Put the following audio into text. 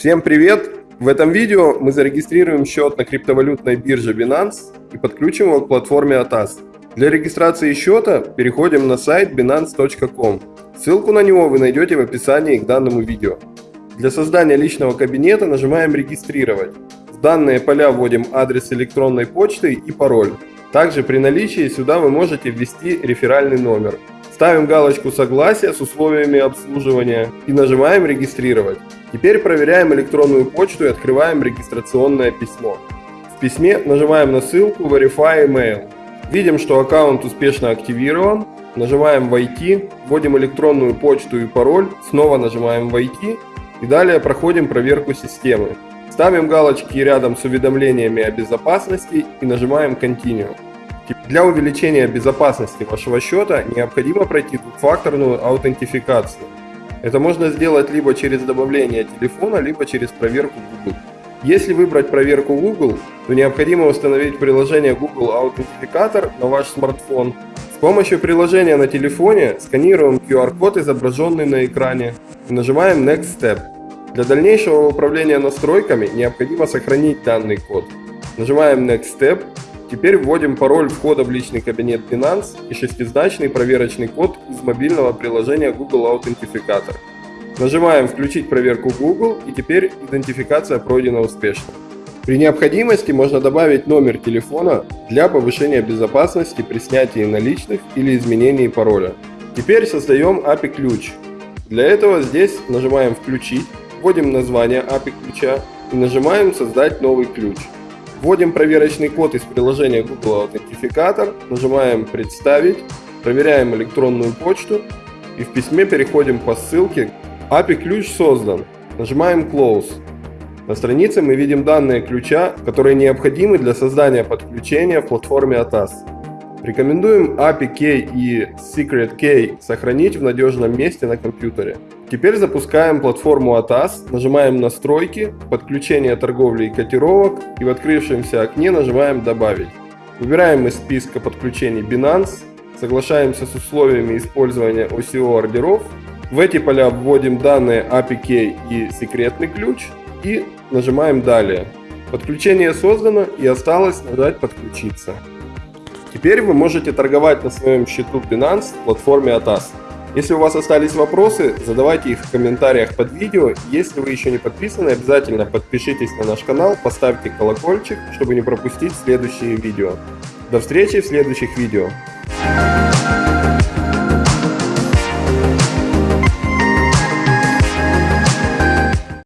Всем привет! В этом видео мы зарегистрируем счет на криптовалютной бирже Binance и подключим его к платформе ATAS. Для регистрации счета переходим на сайт binance.com. Ссылку на него вы найдете в описании к данному видео. Для создания личного кабинета нажимаем «Регистрировать». В данные поля вводим адрес электронной почты и пароль. Также при наличии сюда вы можете ввести реферальный номер. Ставим галочку «Согласие» с условиями обслуживания и нажимаем «Регистрировать». Теперь проверяем электронную почту и открываем регистрационное письмо. В письме нажимаем на ссылку Verify Email. Видим, что аккаунт успешно активирован. Нажимаем «Войти», вводим электронную почту и пароль, снова нажимаем «Войти» и далее проходим проверку системы. Ставим галочки рядом с уведомлениями о безопасности и нажимаем Continue. Для увеличения безопасности вашего счета необходимо пройти двухфакторную аутентификацию. Это можно сделать либо через добавление телефона, либо через проверку Google. Если выбрать проверку Google, то необходимо установить приложение Google Аутентификатор на ваш смартфон. С помощью приложения на телефоне сканируем QR-код, изображенный на экране, и нажимаем Next Step. Для дальнейшего управления настройками необходимо сохранить данный код. Нажимаем Next Step Теперь вводим пароль входа в личный кабинет Binance и шестизначный проверочный код из мобильного приложения Google Authenticator. Нажимаем «Включить проверку Google» и теперь идентификация пройдена успешно. При необходимости можно добавить номер телефона для повышения безопасности при снятии наличных или изменении пароля. Теперь создаем API-ключ. Для этого здесь нажимаем «Включить», вводим название API-ключа и нажимаем «Создать новый ключ». Вводим проверочный код из приложения Google Аутентификатор, нажимаем «Представить», проверяем электронную почту и в письме переходим по ссылке API ключ создан. Нажимаем Close. На странице мы видим данные ключа, которые необходимы для создания подключения в платформе ATAS. Рекомендуем API Key и Secret Key сохранить в надежном месте на компьютере. Теперь запускаем платформу ATAS, нажимаем «Настройки», «Подключение торговли и котировок» и в открывшемся окне нажимаем «Добавить». Выбираем из списка подключений Binance, соглашаемся с условиями использования OCO ордеров, в эти поля вводим данные API Key и секретный ключ и нажимаем «Далее». Подключение создано и осталось нажать «Подключиться». Теперь вы можете торговать на своем счету Binance в платформе ATAS. Если у вас остались вопросы, задавайте их в комментариях под видео. Если вы еще не подписаны, обязательно подпишитесь на наш канал, поставьте колокольчик, чтобы не пропустить следующие видео. До встречи в следующих видео.